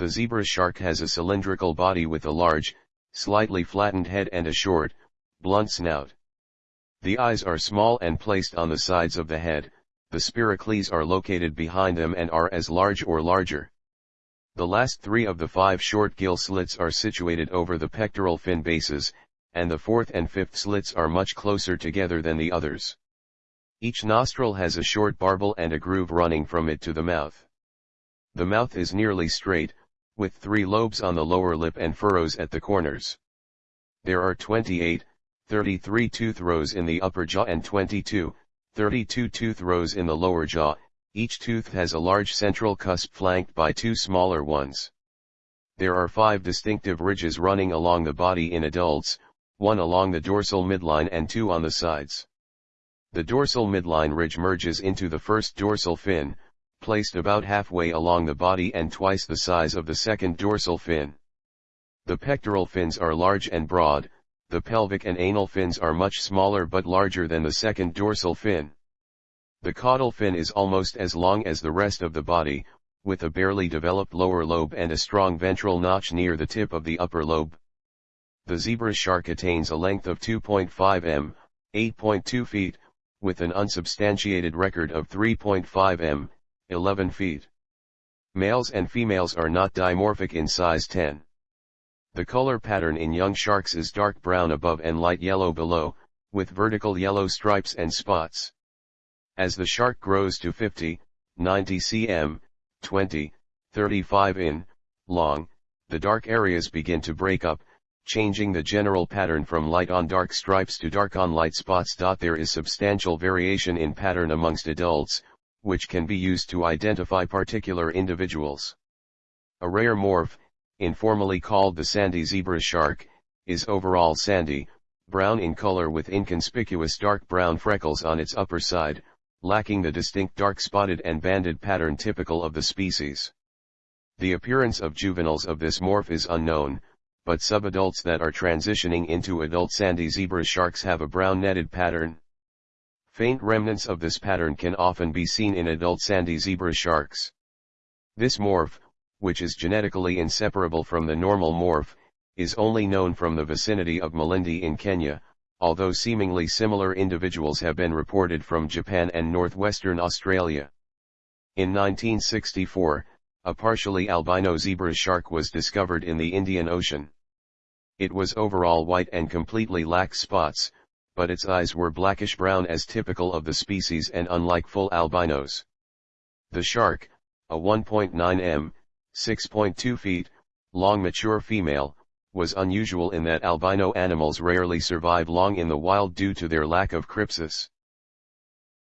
The zebra shark has a cylindrical body with a large, slightly flattened head and a short, blunt snout. The eyes are small and placed on the sides of the head, the spiracles are located behind them and are as large or larger. The last three of the five short gill slits are situated over the pectoral fin bases, and the fourth and fifth slits are much closer together than the others. Each nostril has a short barbel and a groove running from it to the mouth. The mouth is nearly straight, with three lobes on the lower lip and furrows at the corners. There are 28, 33 tooth rows in the upper jaw and 22, 32 tooth rows in the lower jaw, each tooth has a large central cusp flanked by two smaller ones. There are five distinctive ridges running along the body in adults, one along the dorsal midline and two on the sides. The dorsal midline ridge merges into the first dorsal fin, placed about halfway along the body and twice the size of the second dorsal fin. The pectoral fins are large and broad, the pelvic and anal fins are much smaller but larger than the second dorsal fin. The caudal fin is almost as long as the rest of the body, with a barely developed lower lobe and a strong ventral notch near the tip of the upper lobe. The zebra shark attains a length of 2.5 m, 8.2 feet, with an unsubstantiated record of 3.5 m, 11 feet. Males and females are not dimorphic in size 10. The color pattern in young sharks is dark brown above and light yellow below, with vertical yellow stripes and spots. As the shark grows to 50, 90 cm, 20, 35 in, long, the dark areas begin to break up, changing the general pattern from light on dark stripes to dark on light spots. There is substantial variation in pattern amongst adults, which can be used to identify particular individuals. A rare morph, informally called the sandy zebra shark, is overall sandy, brown in color with inconspicuous dark brown freckles on its upper side, lacking the distinct dark spotted and banded pattern typical of the species. The appearance of juveniles of this morph is unknown, but subadults that are transitioning into adult sandy zebra sharks have a brown netted pattern. Faint remnants of this pattern can often be seen in adult sandy zebra sharks. This morph, which is genetically inseparable from the normal morph, is only known from the vicinity of Malindi in Kenya, although seemingly similar individuals have been reported from Japan and northwestern Australia. In 1964, a partially albino zebra shark was discovered in the Indian Ocean. It was overall white and completely lacked spots, but its eyes were blackish-brown as typical of the species and unlike full albinos. The shark, a 1.9 m, 6.2 feet, long mature female, was unusual in that albino animals rarely survive long in the wild due to their lack of crypsis.